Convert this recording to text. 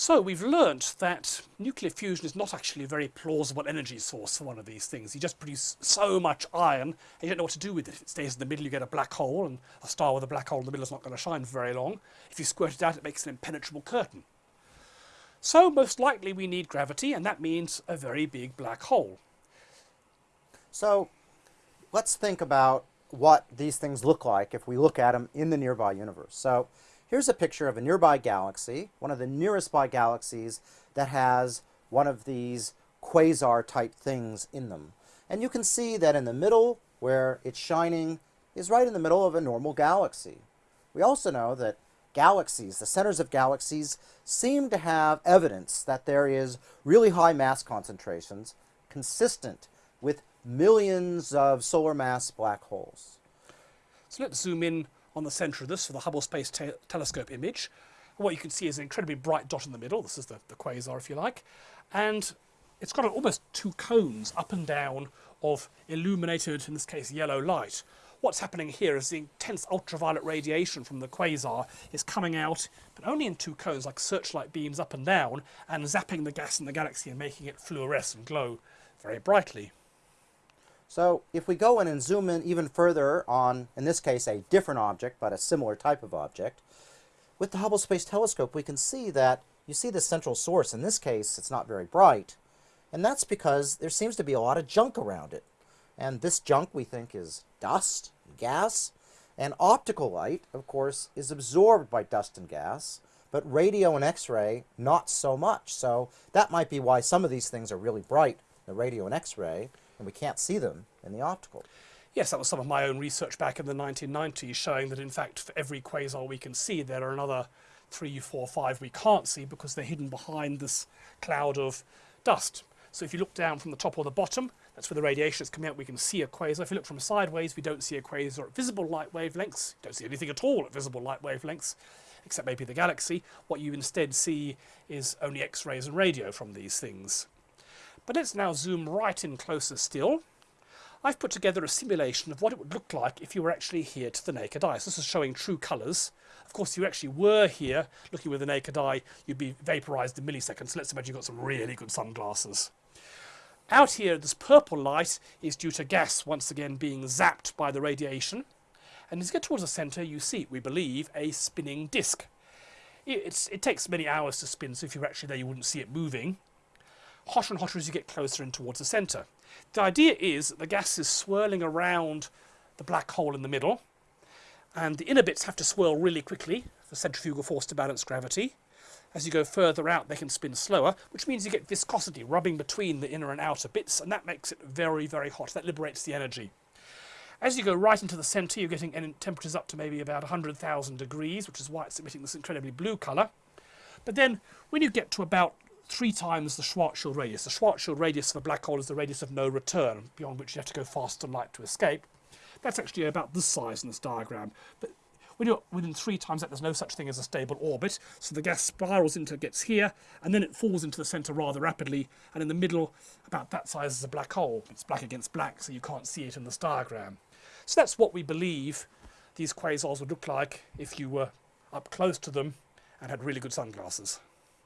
So we've learnt that nuclear fusion is not actually a very plausible energy source for one of these things. You just produce so much iron and you don't know what to do with it. If it stays in the middle, you get a black hole, and a star with a black hole in the middle is not going to shine for very long. If you squirt it out, it makes an impenetrable curtain. So most likely we need gravity, and that means a very big black hole. So let's think about what these things look like if we look at them in the nearby universe. So Here's a picture of a nearby galaxy, one of the nearest by galaxies that has one of these quasar type things in them. And you can see that in the middle, where it's shining, is right in the middle of a normal galaxy. We also know that galaxies, the centers of galaxies, seem to have evidence that there is really high mass concentrations consistent with millions of solar mass black holes. So let's zoom in on the centre of this for the Hubble Space te Telescope image. what you can see is an incredibly bright dot in the middle. This is the, the quasar, if you like. And it's got almost two cones up and down of illuminated, in this case, yellow light. What's happening here is the intense ultraviolet radiation from the quasar is coming out, but only in two cones, like searchlight beams up and down, and zapping the gas in the galaxy and making it fluoresce and glow very brightly. So if we go in and zoom in even further on, in this case, a different object, but a similar type of object, with the Hubble Space Telescope, we can see that you see the central source. In this case, it's not very bright. And that's because there seems to be a lot of junk around it. And this junk, we think, is dust, gas, and optical light, of course, is absorbed by dust and gas, but radio and X-ray, not so much. So that might be why some of these things are really bright, the radio and X-ray, and we can't see them in the optical. Yes, that was some of my own research back in the 1990s showing that in fact for every quasar we can see there are another three, four, five we can't see because they're hidden behind this cloud of dust. So if you look down from the top or the bottom, that's where the radiation is coming out, we can see a quasar. If you look from sideways, we don't see a quasar at visible light wavelengths, don't see anything at all at visible light wavelengths, except maybe the galaxy. What you instead see is only X-rays and radio from these things. But let's now zoom right in closer still. I've put together a simulation of what it would look like if you were actually here to the naked eye. So this is showing true colours. Of course, if you actually were here looking with the naked eye, you'd be vaporised in milliseconds. So let's imagine you've got some really good sunglasses. Out here, this purple light is due to gas once again being zapped by the radiation. And as you get towards the centre, you see, we believe, a spinning disk. It's, it takes many hours to spin, so if you were actually there, you wouldn't see it moving hotter and hotter as you get closer in towards the centre. The idea is that the gas is swirling around the black hole in the middle, and the inner bits have to swirl really quickly for centrifugal force to balance gravity. As you go further out, they can spin slower, which means you get viscosity rubbing between the inner and outer bits, and that makes it very, very hot. That liberates the energy. As you go right into the centre, you're getting temperatures up to maybe about 100,000 degrees, which is why it's emitting this incredibly blue colour. But then, when you get to about three times the Schwarzschild radius. The Schwarzschild radius of a black hole is the radius of no return, beyond which you have to go faster than light to escape. That's actually about this size in this diagram. But when you're within three times that, there's no such thing as a stable orbit. So the gas spirals into, gets here, and then it falls into the centre rather rapidly. And in the middle, about that size is a black hole. It's black against black, so you can't see it in this diagram. So that's what we believe these quasars would look like if you were up close to them and had really good sunglasses.